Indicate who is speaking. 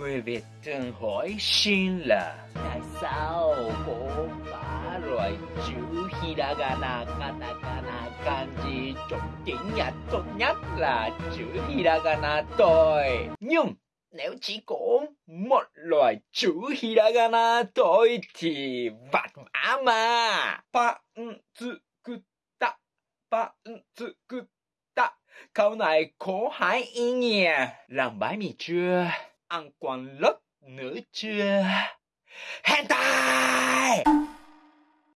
Speaker 1: Người Việt thường hỏi xin là Tại sao có ba loại chữ Hiragana, Katakana, Kanji trong tiếng Nhật tốt nhất là chữ Hiragana thôi? Nhưng nếu chỉ có một loại chữ Hiragana thôi thì vặt vã mà Pantsukuta, Pantsukuta Câu này có hai ý nghĩa. Làm bái mì chưa? Ăn quan lớp nữa chưa hentai